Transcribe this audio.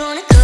wanna go?